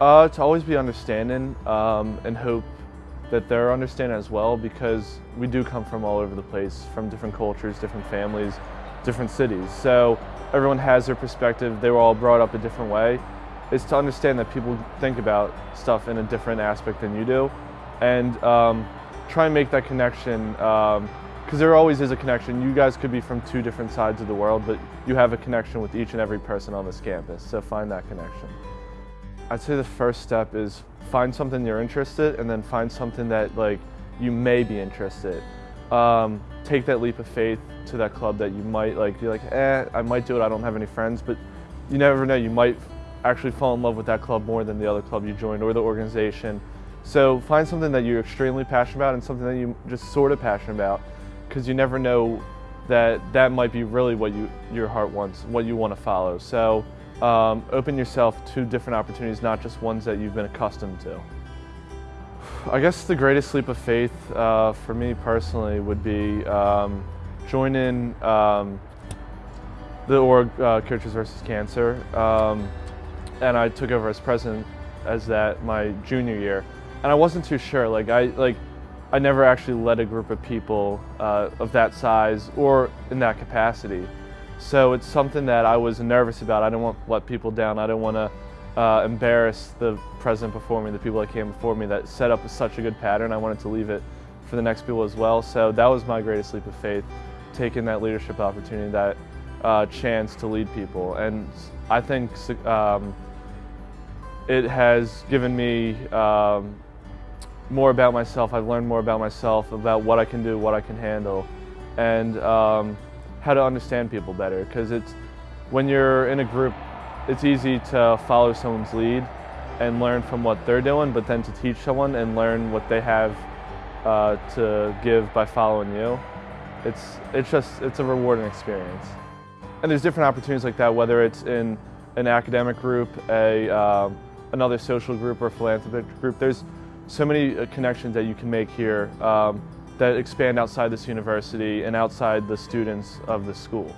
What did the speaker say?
Uh, to always be understanding um, and hope that they're understanding as well because we do come from all over the place, from different cultures, different families, different cities. So everyone has their perspective. They were all brought up a different way. It's to understand that people think about stuff in a different aspect than you do and um, try and make that connection because um, there always is a connection. You guys could be from two different sides of the world, but you have a connection with each and every person on this campus, so find that connection. I'd say the first step is find something you're interested and then find something that like you may be interested. Um, take that leap of faith to that club that you might like be like, eh, I might do it, I don't have any friends, but you never know, you might actually fall in love with that club more than the other club you joined or the organization. So find something that you're extremely passionate about and something that you just sort of passionate about because you never know that that might be really what you, your heart wants, what you want to follow. So um, open yourself to different opportunities, not just ones that you've been accustomed to. I guess the greatest leap of faith uh, for me personally would be um, joining um, the org uh, Coaches versus Cancer, um, and I took over as president as that my junior year, and I wasn't too sure. Like I like I never actually led a group of people uh, of that size or in that capacity. So it's something that I was nervous about. I didn't want to let people down. I didn't want to uh, embarrass the president before me, the people that came before me that set up such a good pattern. I wanted to leave it for the next people as well. So that was my greatest leap of faith, taking that leadership opportunity, that uh, chance to lead people. And I think um, it has given me um, more about myself. I've learned more about myself, about what I can do, what I can handle. And um, how to understand people better because it's when you're in a group it's easy to follow someone's lead and learn from what they're doing but then to teach someone and learn what they have uh, to give by following you it's it's just it's a rewarding experience. And there's different opportunities like that whether it's in an academic group a uh, another social group or philanthropic group there's so many uh, connections that you can make here. Um, that expand outside this university and outside the students of the school.